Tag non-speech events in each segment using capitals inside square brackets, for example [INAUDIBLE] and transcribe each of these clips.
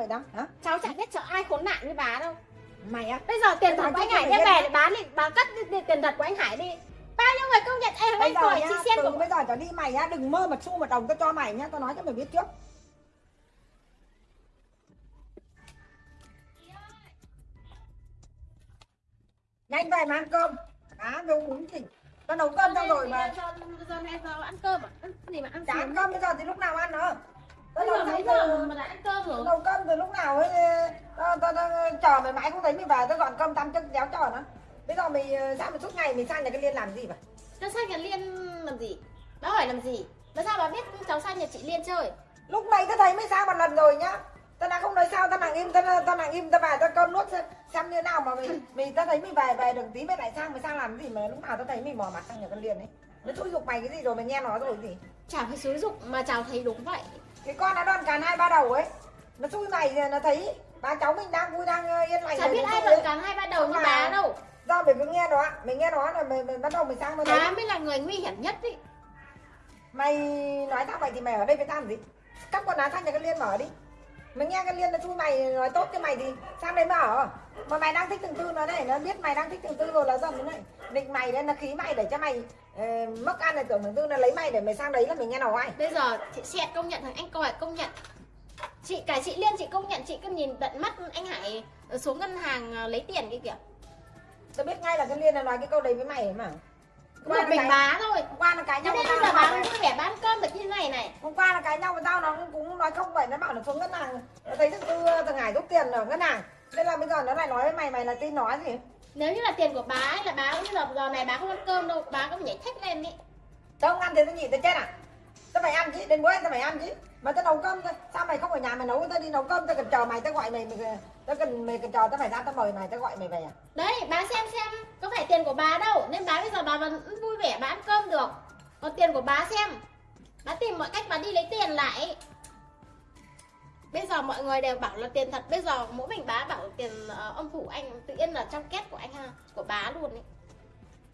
vậy đó hả? Cháu chẳng biết sợ ai khốn nạn như bà đâu. Mày á bây giờ tiền thật của anh Hải đem về để bán đi bà cất đi, đi, tiền thật của anh Hải đi. Bao nhiêu người công nhận em bây anh giờ tuổi chị xem của bây giờ trở đi mày á đừng mơ mà xu một đồng tao cho mày nhá tao nói cho mày biết trước. Nhanh về mà ăn cơm. Cá đâu uống gì tao nấu cơm xong rồi mà. giờ, này giờ ăn cơm à? Ăn gì mà ăn chả ăn cơm bây giờ thì lúc nào ăn nữa tao bây giờ mấy giờ mà đã ăn cơm rồi nấu cơm từ lúc nào ấy tao tao tao chờ mày mãi không thấy mày về tao dọn cơm tăm chân déo chờ nó bây giờ mày ờ, sao mà suốt ngày mày sang nhà cái liên làm gì vậy Cháu sang nhà Liên làm gì? Bà hỏi làm gì? Mà sao bà biết cháu sang nhà chị Liên chơi? lúc này tao thấy mày sang một lần rồi nhá tao đã không nói sao tao nặng im tao tao nặng im tao về tao cơm nuốt xem, xem như nào mà mày [COUGHS] mày tao thấy mày về về được tí mày lại sang mày sang làm gì mà lúc nào tao thấy mày mò mặt sang nhà con liên ấy nó xúi dục mày cái gì rồi mày nghe nó rồi gì Chả phải xúi dục mà cháu thấy đúng vậy. Cái con nó đoan càn hai ba đầu ấy nó xui mày nó thấy ba cháu mình đang vui đang ờ, yên lành Chả rồi, biết ai ấy. cán hai ba đầu như bà đâu. do mày cứ nghe nó mày nghe nó là mày, mày bắt đầu mày sang mày thấy mới là người nguy hiểm nhất ý. mày nói tao vậy thì mày ở đây với tao làm gì cắp quần áo sang nhà cái liên mở đi mày nghe cái liên nó chui mày nói tốt cho mày thì sang đấy mà ở mà mày đang thích từng tư nó này nó biết mày đang thích từng tư rồi là dần nó này định mày đấy nó khí mày để cho mày ờ, mất ăn này tưởng từng tư nó lấy mày để mày sang đấy là mày nghe nào ai Bây giờ chị Xẹt công nhận thằng anh Còi công nhận. Chị cả chị Liên chị công nhận chị cứ nhìn tận mắt anh Hải xuống ngân hàng ờ, lấy tiền kia kìa. tao biết ngay là cái liên là nói cái câu đấy với mày mà Một là mình cái- bá thôi. Qua là cái Cho nhau với tao nó cũng là- vui vẻ bán cơm được như này này. hôm qua là cái nhau với tao nó cũng nói không vậy nó bảo là xuống ngân hàng. Nó thấy thằng tư thằng hải rút tiền ở ngân hàng. Nên là bây giờ nó lại nói với mày mày là tin nói gì? Nếu như là tiền của bà ấy là bà bây giờ giờ này bà không ăn cơm đâu, bà có nhảy thách lên đi. tao không ăn thì tao nhịn tao chết à? Tao phải ăn chứ đến bữa tao phải ăn chứ mà tao nấu cơm tao, sao mày không ở nhà mày nấu? Tao đi nấu cơm tao cần chờ mày tao gọi mày mày tao cần mày cần chờ tao phải ra tao mời mày tao gọi mày về à? Đấy, bà xem xem có phải tiền của bà đâu. Nên bà bây giờ bà vẫn vui vẻ bà ăn cơm được Còn tiền của bà xem. Bà tìm mọi cách bà đi lấy tiền lại Bây giờ mọi người đều bảo là tiền thật. Bây giờ mỗi mình bà bảo tiền ờ, ông phủ anh Tự nhiên là trong két của anh ha Của bà luôn ấy.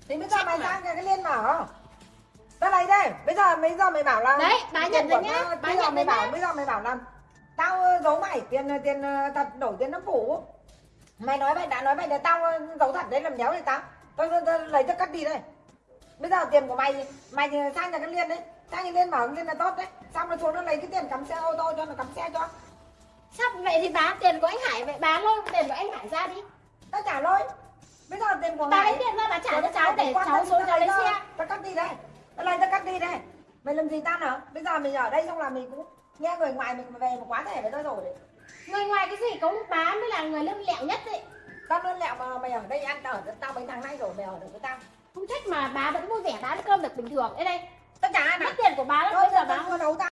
Thì bây giờ mày mà. sang cái liên mở tao lấy đây. Bây giờ bây giờ mày bảo là Đấy, bà nhận của nhá, bây giờ mày bảo nhá. bây giờ mày bảo là tao ờ, giấu mày tiền tiền ờ, thật đổi tiền nó phủ. Mày nói vậy đã nói vậy là tao giấu thật đấy làm đéo thì tao? Tao, lấy tao cắt đi đây bây giờ tiền của mày mày thì sang nhà cái liên đấy. Sang nhà liên cái liên là tốt đấy. Xong nó xuống nó lấy cái tiền cắm xe ô tô cho nó cắm xe cho. Sắp vậy thì bà tiền của anh Hải Vậy bà lôi tiền của anh Hải ra đi. Tao trả lỗi bây giờ tiền của mày lấy tiền ra bà trả cho Tao cháu để cháu xuống tao cháu lấy tao- xe. tao cắt đi đây. Tao lấy tao cắt đi đây. Mày làm gì tao nữa bây giờ mình ở đây xong là mình cũng nghe người ngoài mình về một quá thể với tao rồi đấy. Người ngoài cái gì một bà mới là người lưng lẹo nhất ấy tao luôn lẹo mà mày ở đây ăn ở tao mấy tháng nay rồi mày ở được với tao Không trách mà bà vẫn vui vẻ bán cơm được bình thường. Đây đây tao ai mà Mất tiền của bà lắm bây giờ bà mua nấu tao